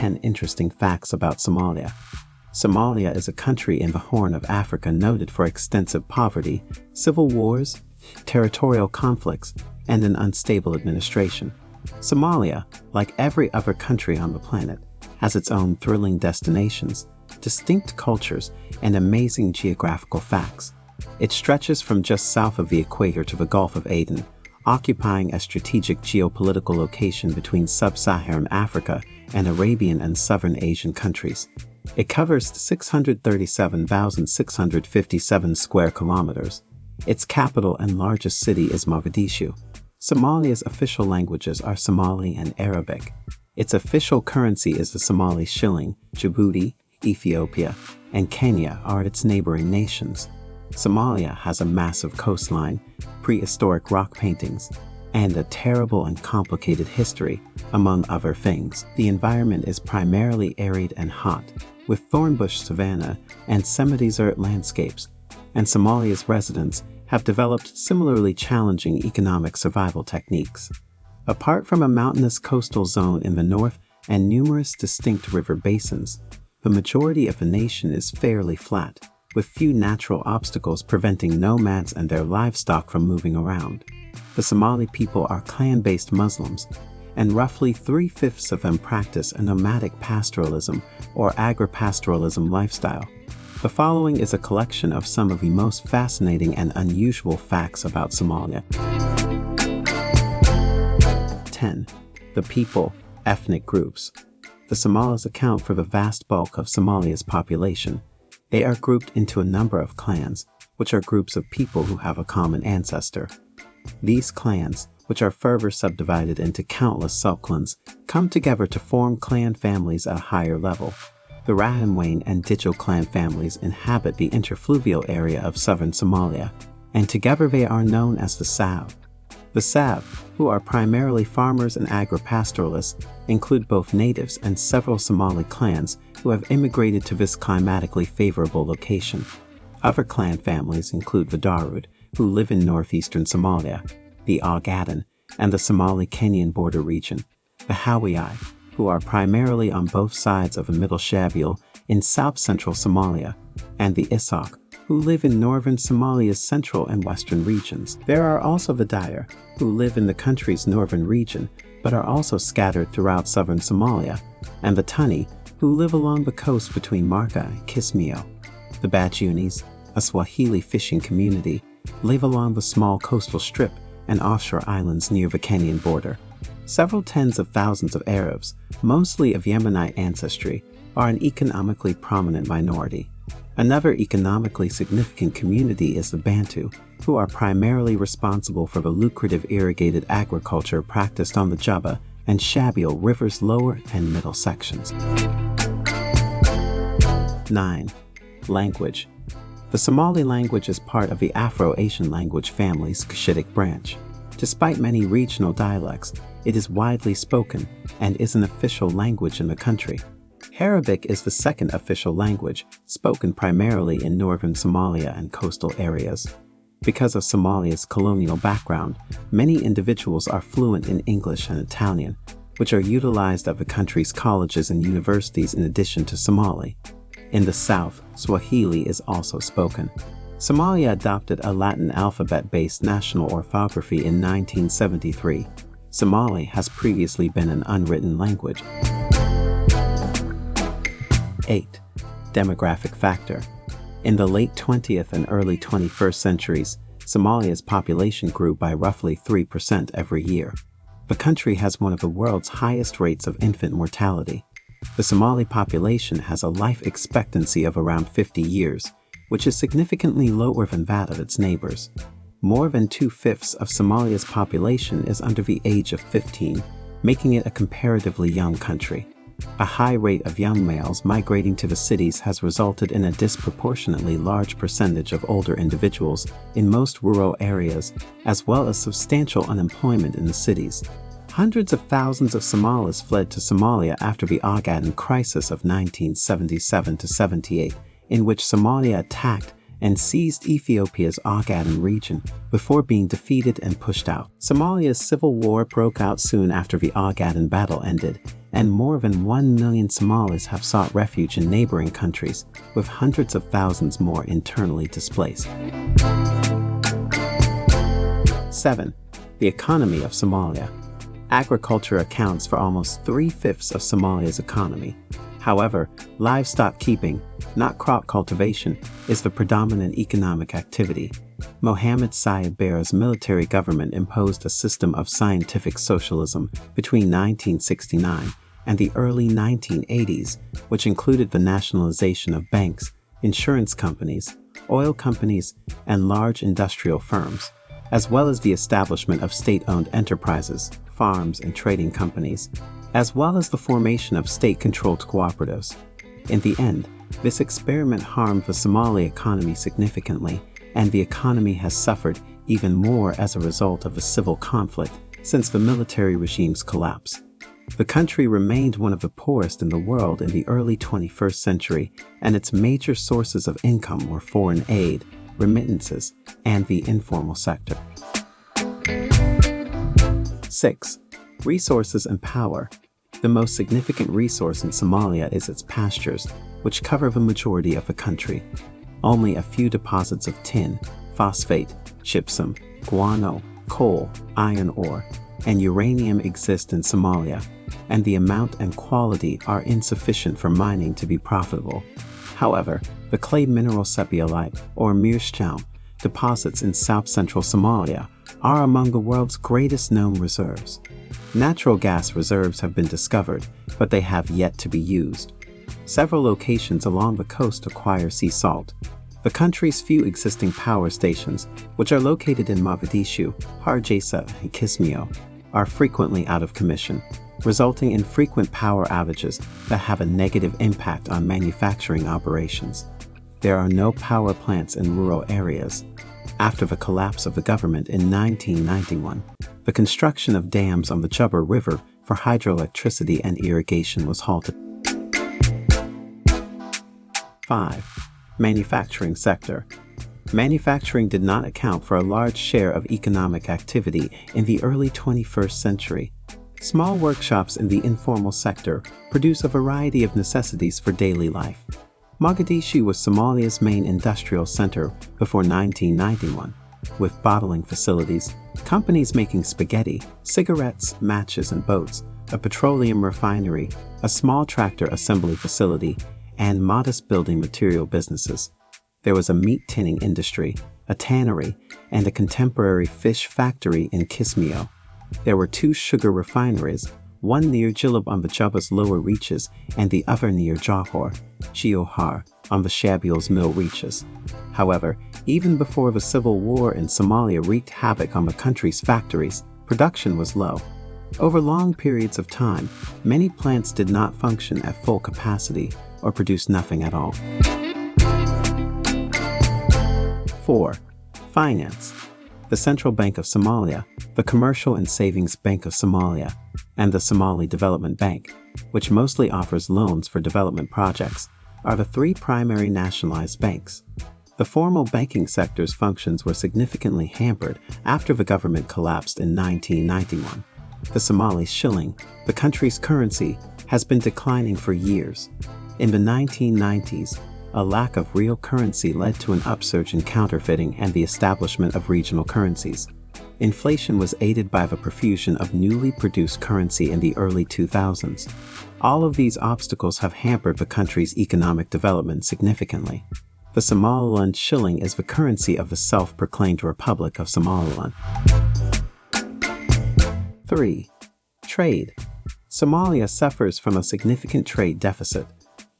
10 interesting facts about Somalia. Somalia is a country in the Horn of Africa noted for extensive poverty, civil wars, territorial conflicts, and an unstable administration. Somalia, like every other country on the planet, has its own thrilling destinations, distinct cultures, and amazing geographical facts. It stretches from just south of the equator to the Gulf of Aden, occupying a strategic geopolitical location between sub-Saharan Africa and Arabian and Southern Asian countries. It covers 637,657 square kilometers. Its capital and largest city is Mogadishu. Somalia's official languages are Somali and Arabic. Its official currency is the Somali shilling. Djibouti, Ethiopia, and Kenya are its neighboring nations. Somalia has a massive coastline, prehistoric rock paintings, and a terrible and complicated history, among other things. The environment is primarily arid and hot, with thornbush savanna and semi-desert landscapes, and Somalia's residents have developed similarly challenging economic survival techniques. Apart from a mountainous coastal zone in the north and numerous distinct river basins, the majority of the nation is fairly flat, with few natural obstacles preventing nomads and their livestock from moving around. The Somali people are clan-based Muslims, and roughly three-fifths of them practice a nomadic pastoralism or agri-pastoralism lifestyle. The following is a collection of some of the most fascinating and unusual facts about Somalia. 10. The people, ethnic groups. The Somalis account for the vast bulk of Somalia's population, they are grouped into a number of clans, which are groups of people who have a common ancestor. These clans, which are further subdivided into countless subclans, come together to form clan families at a higher level. The Rahanweyn and Digil clan families inhabit the interfluvial area of southern Somalia, and together they are known as the Sab. The Sab, who are primarily farmers and agri-pastoralists, include both natives and several Somali clans who have immigrated to this climatically favorable location. Other clan families include the Darud, who live in northeastern Somalia, the Ogaden, and the Somali-Kenyan border region, the Hawiye, who are primarily on both sides of the Middle Shabelle in south-central Somalia, and the Isaaq, who live in northern Somalia's central and western regions. There are also the Dir, who live in the country's northern region, but are also scattered throughout southern Somalia, and the Tunni, who live along the coast between Marka and Kismayo. The Bajunis, a Swahili fishing community, live along the small coastal strip and offshore islands near the Kenyan border. Several tens of thousands of Arabs, mostly of Yemenite ancestry, are an economically prominent minority. Another economically significant community is the Bantu, who are primarily responsible for the lucrative irrigated agriculture practiced on the Juba and Shabelle River's lower and middle sections. 9. Language The Somali language is part of the Afro-Asian language family's Cushitic branch. Despite many regional dialects, it is widely spoken and is an official language in the country. Arabic is the second official language, spoken primarily in northern Somalia and coastal areas. Because of Somalia's colonial background, many individuals are fluent in English and Italian, which are utilized at the country's colleges and universities in addition to Somali. In the south, Swahili is also spoken. Somalia adopted a Latin alphabet-based national orthography in 1973. Somali has previously been an unwritten language. 8. Demographic factor. In the late 20th and early 21st centuries, Somalia's population grew by roughly 3% every year. The country has one of the world's highest rates of infant mortality. The Somali population has a life expectancy of around 50 years, which is significantly lower than that of its neighbors. More than two-fifths of Somalia's population is under the age of 15, making it a comparatively young country. A high rate of young males migrating to the cities has resulted in a disproportionately large percentage of older individuals in most rural areas, as well as substantial unemployment in the cities. Hundreds of thousands of Somalis fled to Somalia after the Ogaden crisis of 1977-78, in which Somalia attacked and seized Ethiopia's Ogaden region before being defeated and pushed out. Somalia's civil war broke out soon after the Ogaden battle ended, and more than 1 million Somalis have sought refuge in neighboring countries, with hundreds of thousands more internally displaced. 7. The economy of Somalia. Agriculture accounts for almost three-fifths of Somalia's economy. However, livestock keeping, not crop cultivation, is the predominant economic activity. Mohamed Siad Barre's military government imposed a system of scientific socialism between 1969 and the early 1980s, which included the nationalization of banks, insurance companies, oil companies, and large industrial firms, as well as the establishment of state-owned enterprises, farms, and trading companies, as well as the formation of state-controlled cooperatives. In the end, this experiment harmed the Somali economy significantly, and the economy has suffered even more as a result of the civil conflict since the military regime's collapse. The country remained one of the poorest in the world in the early 21st century, and its major sources of income were foreign aid, remittances, and the informal sector. 6. Resources and power. The most significant resource in Somalia is its pastures, which cover the majority of the country. Only a few deposits of tin, phosphate, gypsum, guano, coal, iron ore, and uranium exist in Somalia, and the amount and quality are insufficient for mining to be profitable. However, the clay mineral sepiolite, or meerschaum, deposits in south-central Somalia are among the world's greatest known reserves. Natural gas reserves have been discovered, but they have yet to be used. Several locations along the coast acquire sea salt. The country's few existing power stations, which are located in Mogadishu, Hargeisa, and Kismayo, are frequently out of commission, resulting in frequent power outages that have a negative impact on manufacturing operations. There are no power plants in rural areas, after the collapse of the government in 1991, the construction of dams on the Juba River for hydroelectricity and irrigation was halted. 5. Manufacturing sector. Manufacturing did not account for a large share of economic activity in the early 21st century. Small workshops in the informal sector produce a variety of necessities for daily life, Mogadishu was Somalia's main industrial center before 1991, with bottling facilities, companies making spaghetti, cigarettes, matches, and boats, a petroleum refinery, a small tractor assembly facility, and modest building material businesses. There was a meat tinning industry, a tannery, and a contemporary fish factory in Kismayo. There were two sugar refineries, one near Jilib on the Jubba's lower reaches and the other near Jawhar, Giohar, on the Shabelle's mill reaches. However, even before the civil war in Somalia wreaked havoc on the country's factories, production was low. Over long periods of time, many plants did not function at full capacity or produce nothing at all. 4. Finance the Central Bank of Somalia, the Commercial and Savings Bank of Somalia, and the Somali Development Bank, which mostly offers loans for development projects, are the three primary nationalized banks. The formal banking sector's functions were significantly hampered after the government collapsed in 1991. The Somali shilling, the country's currency, has been declining for years. In the 1990s, a lack of real currency led to an upsurge in counterfeiting and the establishment of regional currencies. Inflation was aided by the profusion of newly produced currency in the early 2000s. All of these obstacles have hampered the country's economic development significantly. The Somaliland shilling is the currency of the self-proclaimed Republic of Somaliland. 3. Trade Somalia suffers from a significant trade deficit.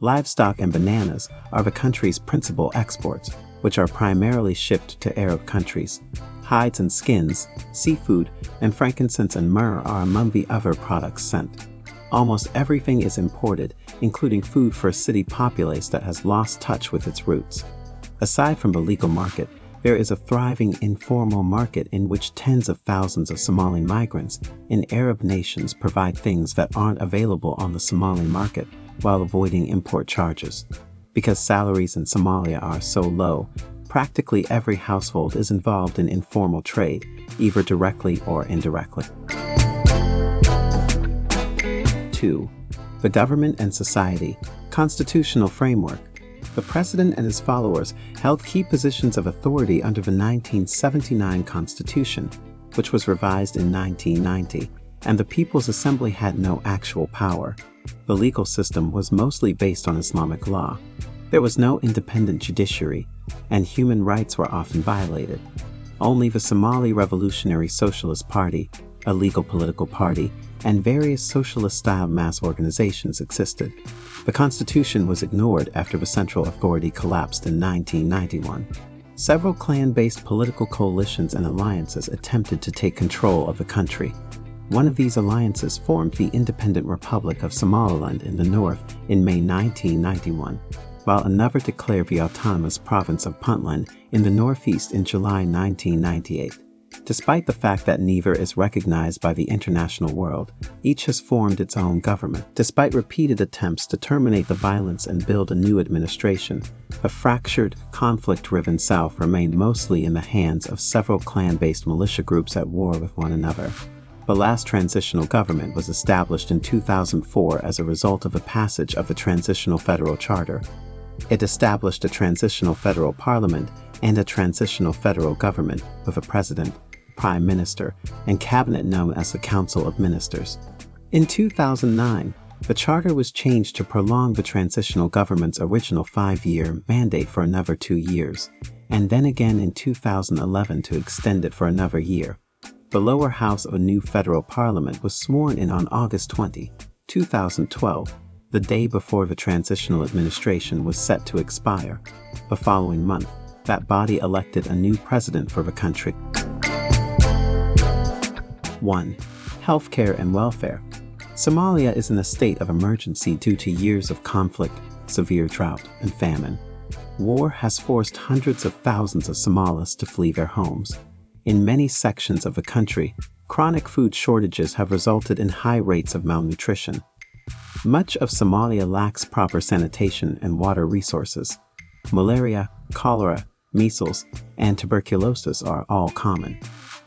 Livestock and bananas are the country's principal exports, which are primarily shipped to Arab countries. Hides and skins, seafood, and frankincense and myrrh are among the other products sent. Almost everything is imported, including food for a city populace that has lost touch with its roots. Aside from the legal market, there is a thriving informal market in which tens of thousands of Somali migrants in Arab nations provide things that aren't available on the Somali market while avoiding import charges. Because salaries in Somalia are so low, practically every household is involved in informal trade, either directly or indirectly. 2. The Government and Society Constitutional Framework The President and his followers held key positions of authority under the 1979 Constitution, which was revised in 1990, and the People's Assembly had no actual power. The legal system was mostly based on Islamic law. There was no independent judiciary, and human rights were often violated. Only the Somali Revolutionary Socialist Party, a legal political party, and various socialist-style mass organizations existed. The Constitution was ignored after the central authority collapsed in 1991. Several clan-based political coalitions and alliances attempted to take control of the country. One of these alliances formed the Independent Republic of Somaliland in the north in May 1991, while another declared the autonomous province of Puntland in the northeast in July 1998. Despite the fact that neither is recognized by the international world, each has formed its own government. Despite repeated attempts to terminate the violence and build a new administration, a fractured, conflict-driven South remained mostly in the hands of several clan-based militia groups at war with one another. The last transitional government was established in 2004 as a result of the passage of the Transitional Federal Charter. It established a transitional federal parliament and a transitional federal government with a president, prime minister, and cabinet known as the Council of Ministers. In 2009, the charter was changed to prolong the transitional government's original five-year mandate for another two years, and then again in 2011 to extend it for another year. The lower house of a new federal parliament was sworn in on August 20, 2012, the day before the transitional administration was set to expire. The following month, that body elected a new president for the country. 1. Healthcare and welfare. Somalia is in a state of emergency due to years of conflict, severe drought, and famine. War has forced hundreds of thousands of Somalis to flee their homes. In many sections of the country, chronic food shortages have resulted in high rates of malnutrition. Much of Somalia lacks proper sanitation and water resources. Malaria, cholera, measles, and tuberculosis are all common.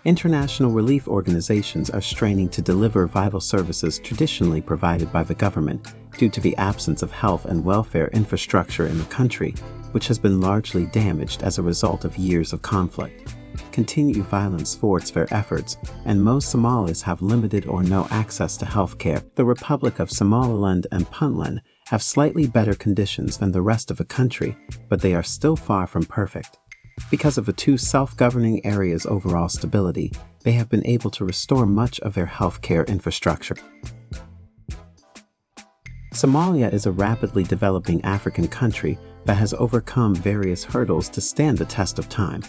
International relief organizations are straining to deliver vital services traditionally provided by the government due to the absence of health and welfare infrastructure in the country, which has been largely damaged as a result of years of conflict continued violence thwarts their efforts, and most Somalis have limited or no access to health care. The Republic of Somaliland and Puntland have slightly better conditions than the rest of the country, but they are still far from perfect. Because of the two self-governing areas' overall stability, they have been able to restore much of their healthcare infrastructure. Somalia is a rapidly developing African country that has overcome various hurdles to stand the test of time.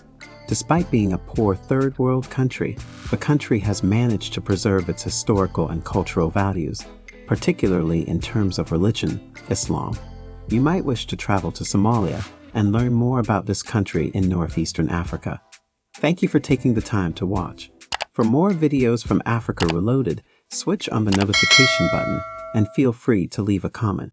Despite being a poor third world country, the country has managed to preserve its historical and cultural values, particularly in terms of religion, Islam. You might wish to travel to Somalia and learn more about this country in northeastern Africa. Thank you for taking the time to watch. For more videos from Africa Reloaded, switch on the notification button and feel free to leave a comment.